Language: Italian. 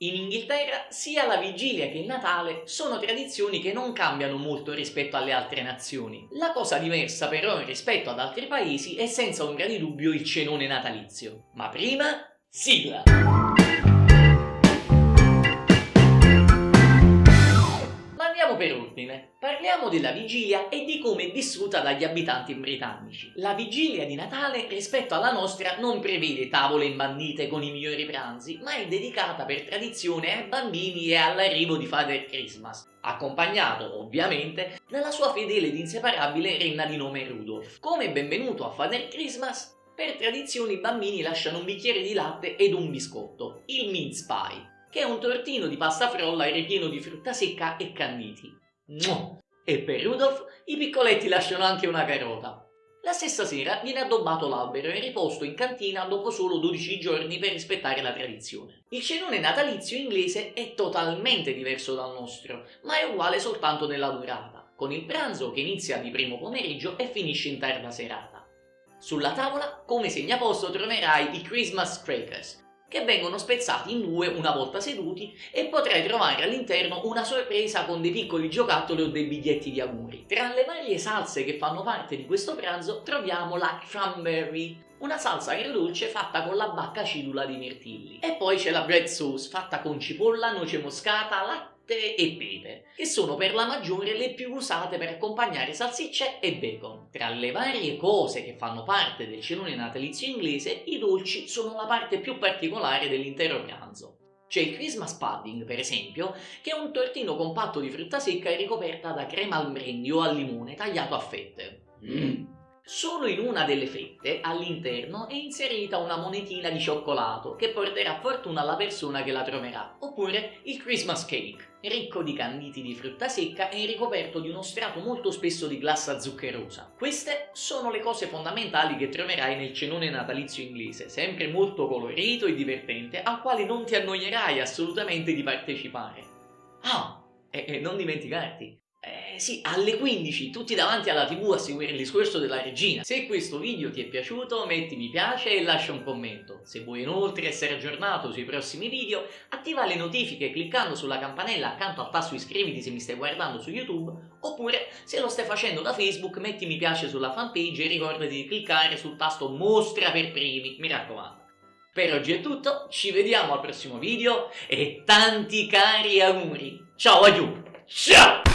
In Inghilterra sia la vigilia che il Natale sono tradizioni che non cambiano molto rispetto alle altre nazioni. La cosa diversa però rispetto ad altri paesi è senza ombra di dubbio il cenone natalizio. Ma prima, sigla! Parliamo della vigilia e di come è vissuta dagli abitanti britannici. La vigilia di Natale rispetto alla nostra non prevede tavole imbandite con i migliori pranzi, ma è dedicata per tradizione ai bambini e all'arrivo di Father Christmas, accompagnato ovviamente dalla sua fedele ed inseparabile renna di nome Rudolph. Come benvenuto a Father Christmas, per tradizione i bambini lasciano un bicchiere di latte ed un biscotto, il mince pie, che è un tortino di pasta frolla ripieno di frutta secca e canniti. E per Rudolph i piccoletti lasciano anche una carota. La stessa sera viene addobbato l'albero e riposto in cantina dopo solo 12 giorni per rispettare la tradizione. Il cenone natalizio inglese è totalmente diverso dal nostro, ma è uguale soltanto nella durata, con il pranzo che inizia di primo pomeriggio e finisce in tarda serata. Sulla tavola, come segnaposto, troverai i Christmas crackers, che vengono spezzati in due una volta seduti e potrai trovare all'interno una sorpresa con dei piccoli giocattoli o dei biglietti di auguri. Tra le varie salse che fanno parte di questo pranzo troviamo la cranberry, una salsa agrodolce fatta con la bacca acidula di mirtilli. E poi c'è la bread sauce fatta con cipolla, noce moscata, latte latte e pepe, che sono per la maggiore le più usate per accompagnare salsicce e bacon. Tra le varie cose che fanno parte del cenone natalizio inglese, i dolci sono la parte più particolare dell'intero pranzo. C'è il Christmas pudding, per esempio, che è un tortino compatto di frutta secca ricoperta da crema al brandy o al limone tagliato a fette. Mm. Solo in una delle fette, all'interno, è inserita una monetina di cioccolato che porterà fortuna alla persona che la troverà. Oppure il Christmas cake, ricco di canditi di frutta secca e ricoperto di uno strato molto spesso di glassa zuccherosa. Queste sono le cose fondamentali che troverai nel cenone natalizio inglese, sempre molto colorito e divertente, al quale non ti annoierai assolutamente di partecipare. Ah, e, e non dimenticarti, eh sì, alle 15 tutti davanti alla tv a seguire il discorso della regina. Se questo video ti è piaciuto metti mi piace e lascia un commento. Se vuoi inoltre essere aggiornato sui prossimi video attiva le notifiche cliccando sulla campanella accanto al tasto iscriviti se mi stai guardando su YouTube oppure se lo stai facendo da Facebook metti mi piace sulla fanpage e ricordati di cliccare sul tasto mostra per primi, mi raccomando. Per oggi è tutto, ci vediamo al prossimo video e tanti cari auguri. Ciao a Ciao!